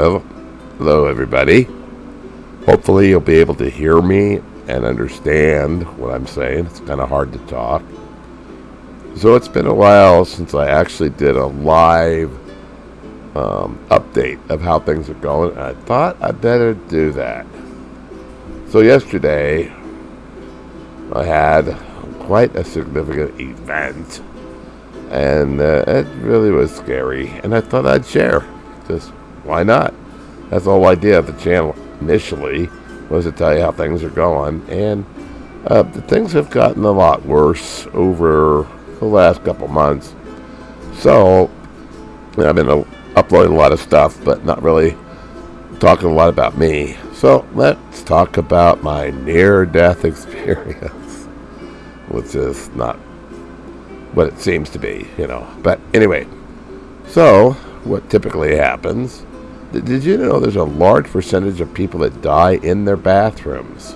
Well, hello everybody. Hopefully you'll be able to hear me and understand what I'm saying. It's kind of hard to talk. So it's been a while since I actually did a live um, update of how things are going. I thought I better do that. So yesterday I had quite a significant event and uh, it really was scary and I thought I'd share. Just why not? That's the whole idea of the channel initially was to tell you how things are going and uh, the things have gotten a lot worse over the last couple months. So I've been uploading a lot of stuff, but not really talking a lot about me. So let's talk about my near-death experience, which is not what it seems to be, you know. But anyway, so what typically happens, did you know there's a large percentage of people that die in their bathrooms?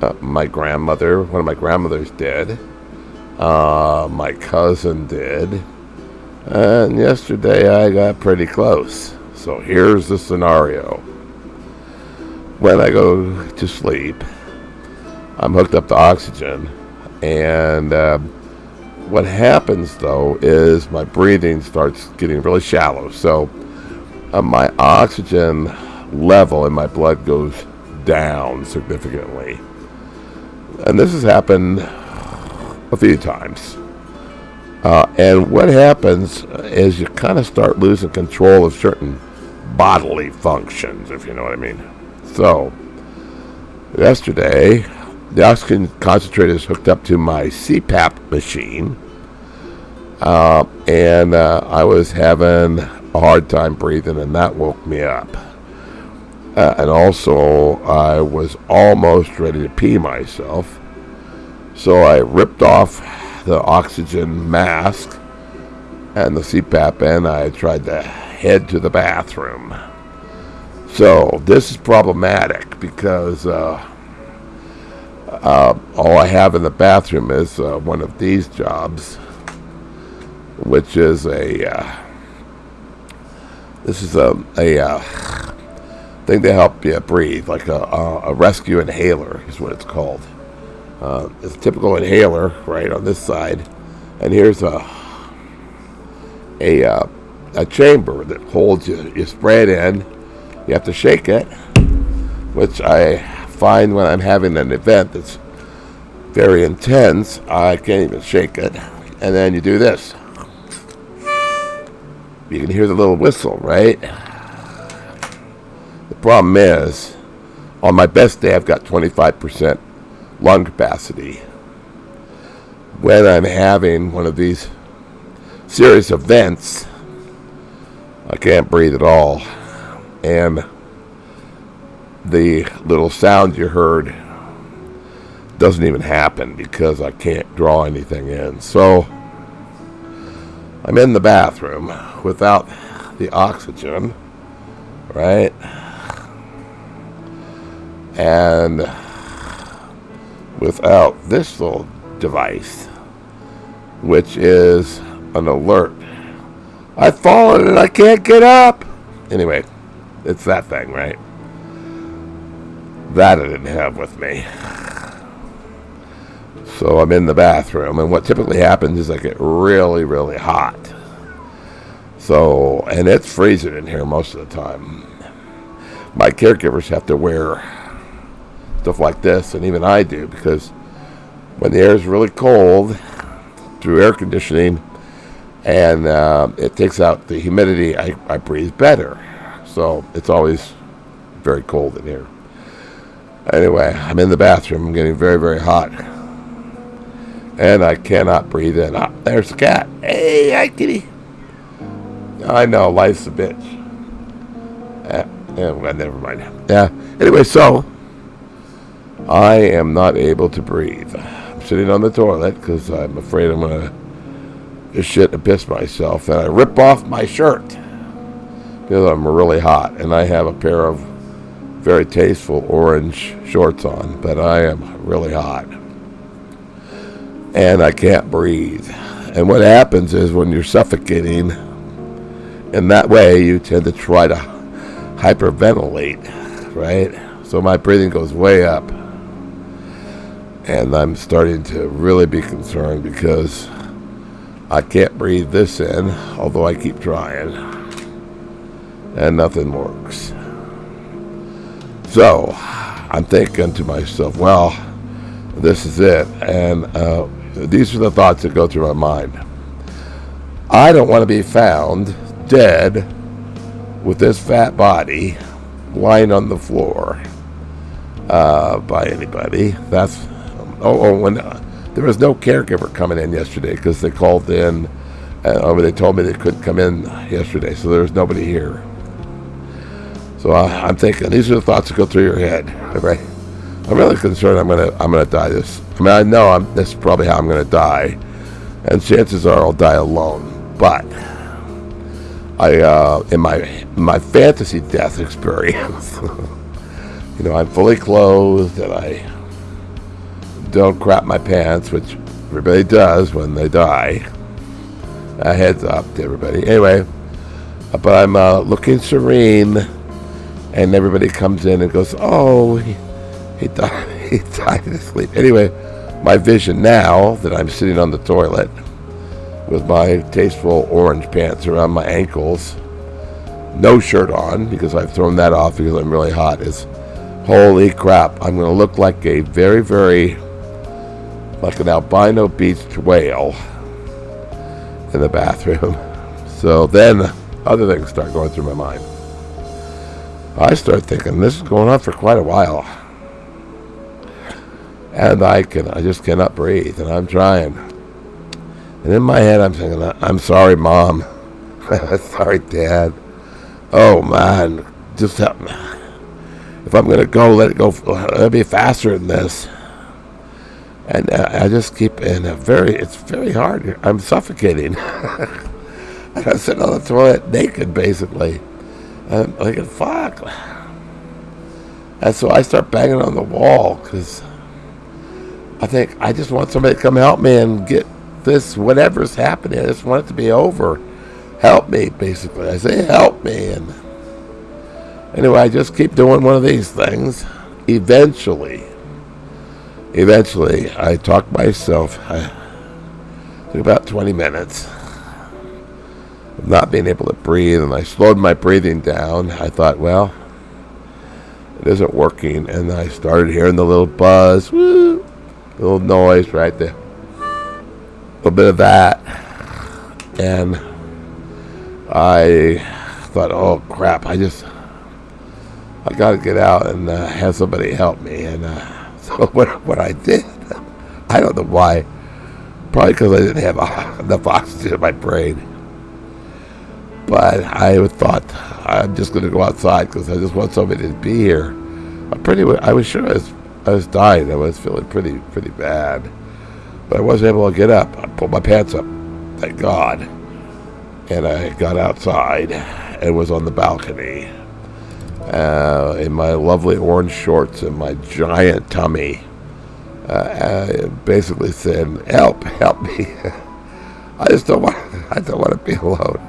Uh, my grandmother, one of my grandmothers did. Uh, my cousin did. And yesterday I got pretty close. So here's the scenario. When I go to sleep, I'm hooked up to oxygen. And uh, what happens, though, is my breathing starts getting really shallow. So uh, my oxygen level in my blood goes down significantly. And this has happened a few times. Uh, and what happens is you kind of start losing control of certain bodily functions, if you know what I mean. So, yesterday, the oxygen concentrator is hooked up to my CPAP machine, uh, and uh, I was having a hard time breathing, and that woke me up. Uh, and also, I was almost ready to pee myself so I ripped off the oxygen mask and the CPAP and I tried to head to the bathroom. So this is problematic because uh, uh, all I have in the bathroom is uh, one of these jobs, which is a uh, this is a a uh, thing to help you breathe, like a, a rescue inhaler is what it's called. Uh, it's a typical inhaler right on this side, and here's a a uh, a chamber that holds you. You spray it in. You have to shake it, which I find when I'm having an event that's very intense, I can't even shake it. And then you do this. You can hear the little whistle, right? The problem is, on my best day, I've got 25% lung capacity when I'm having one of these serious events. I can't breathe at all. And the little sound you heard doesn't even happen because I can't draw anything in. So I'm in the bathroom without the oxygen, right? And without this little device, which is an alert. I've fallen and I can't get up. Anyway, it's that thing, right? That I didn't have with me. So I'm in the bathroom, and what typically happens is I get really, really hot. So, and it's freezing in here most of the time. My caregivers have to wear stuff like this, and even I do, because when the air is really cold through air conditioning and uh, it takes out the humidity, I, I breathe better. So it's always very cold in here. Anyway, I'm in the bathroom. I'm getting very, very hot. And I cannot breathe in. Ah, there's the cat. Hey, hi, kitty. I know, life's a bitch. Uh, yeah, well, never mind. Yeah. Anyway, so I am not able to breathe. I'm sitting on the toilet because I'm afraid I'm going to shit and piss myself. And I rip off my shirt because I'm really hot. And I have a pair of very tasteful orange shorts on, but I am really hot. And I can't breathe. And what happens is when you're suffocating in that way, you tend to try to hyperventilate, right? So my breathing goes way up. And I'm starting to really be concerned because I can't breathe this in, although I keep trying. And nothing works. So I'm thinking to myself, well, this is it. And uh, these are the thoughts that go through my mind. I don't want to be found dead with this fat body lying on the floor uh, by anybody. That's oh, oh when uh, there was no caregiver coming in yesterday because they called in. Uh, they told me they couldn't come in yesterday, so there was nobody here. So uh, I'm thinking these are the thoughts that go through your head, right? I'm really concerned I'm gonna I'm gonna die this. I mean I know I'm this is probably how I'm gonna die, and chances are I'll die alone. But I uh, in my my fantasy death experience, you know I'm fully clothed and I don't crap my pants, which everybody does when they die. A heads up to everybody. Anyway, but I'm uh, looking serene, and everybody comes in and goes, "Oh." He, he died, he died in sleep. Anyway, my vision now that I'm sitting on the toilet with my tasteful orange pants around my ankles, no shirt on because I've thrown that off because I'm really hot, is holy crap, I'm going to look like a very, very, like an albino beached whale in the bathroom. So then other things start going through my mind. I start thinking this is going on for quite a while and I can I just cannot breathe, and I'm trying. And in my head, I'm thinking, I'm sorry, mom. sorry, dad. Oh man, just help me. If I'm gonna go, let it go. Let it be faster than this. And uh, I just keep in a very. It's very hard. I'm suffocating. I'm sitting on the toilet naked, basically. I'm like, fuck. And so I start banging on the wall because I think I just want somebody to come help me and get this, whatever's happening. I just want it to be over. Help me, basically. I say, help me. And anyway, I just keep doing one of these things. Eventually, eventually, I talk myself. I about 20 minutes not being able to breathe, and I slowed my breathing down. I thought, well, it isn't working. And I started hearing the little buzz. Woo! little noise right there. A little bit of that. And I thought, oh crap, I just, I got to get out and uh, have somebody help me. And uh, so what, what I did, I don't know why, probably because I didn't have enough oxygen in my brain. But I thought, I'm just going to go outside because I just want somebody to be here. I'm pretty, I was sure I was I was dying. I was feeling pretty, pretty bad. But I wasn't able to get up. I pulled my pants up, thank God. And I got outside and was on the balcony uh, in my lovely orange shorts and my giant tummy. Uh, basically saying, "Help, help me! I just don't want. I don't want to be alone."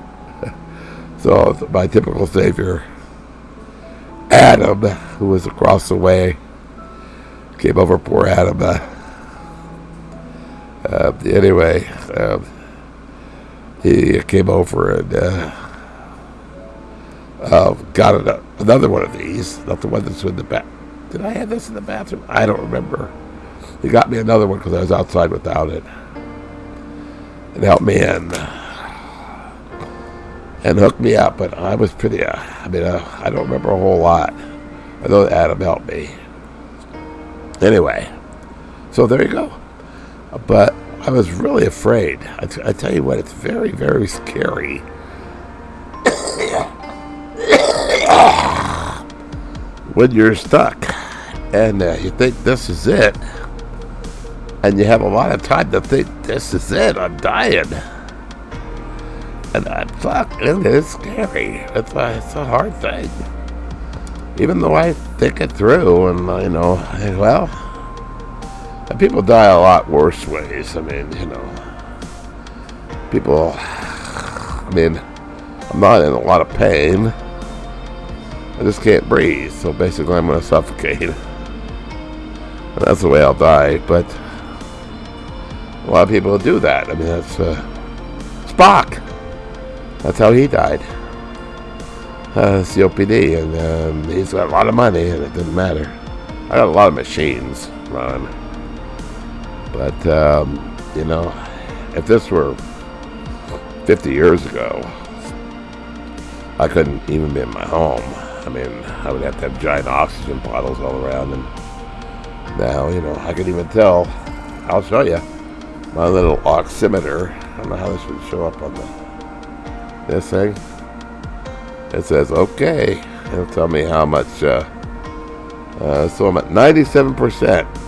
So my typical savior, Adam, who was across the way, came over poor Adam. Uh, uh, anyway, um, he came over and uh, uh, got an, another one of these, not the one that's in the back. Did I have this in the bathroom? I don't remember. He got me another one because I was outside without it. And helped me in. And hooked me up, but I was pretty, uh, I mean, uh, I don't remember a whole lot. I know Adam helped me. Anyway, so there you go. But I was really afraid. I, tell you what, it's very, very scary. when you're stuck and uh, you think this is it, and you have a lot of time to think this is it, I'm dying. And I fuck, it is scary. It's a, it's a hard thing even though I think it through and, you know, well, people die a lot worse ways. I mean, you know, people, I mean, I'm not in a lot of pain. I just can't breathe, so basically I'm going to suffocate. And that's the way I'll die, but a lot of people do that. I mean, that's uh, Spock. That's how he died. Uh, COPD, and um, he's got a lot of money, and it didn't matter. I got a lot of machines running, but um, you know, if this were 50 years ago, I couldn't even be in my home. I mean, I would have to have giant oxygen bottles all around, and now, you know, I can even tell. I'll show you my little oximeter. I don't know how this would show up on the this thing. It says okay. It'll tell me how much. Uh, uh, so I'm at 97%.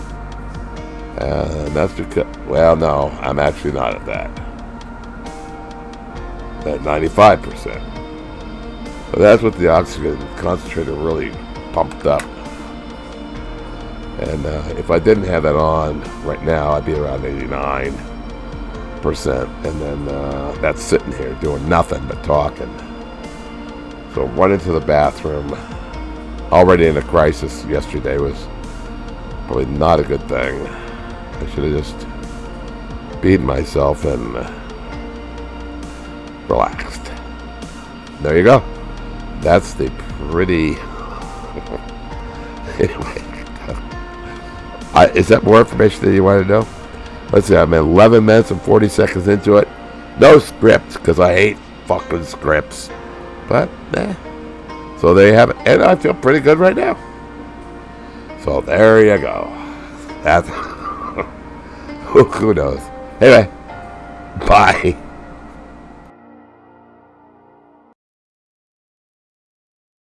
And that's because, well, no, I'm actually not at that. At 95%. But that's what the oxygen concentrator really pumped up. And uh, if I didn't have that on right now, I'd be around 89%. Percent and then uh, that's sitting here doing nothing but talking. So run into the bathroom, already in a crisis yesterday, was probably not a good thing. I should have just beat myself and uh, relaxed. There you go. That's the pretty. anyway, is that more information that you want to know? Let's see. I'm 11 minutes and 40 seconds into it. No script because I hate fucking scripts. But eh. So there you have it, and I feel pretty good right now. So there you go. That's who knows. Anyway, bye.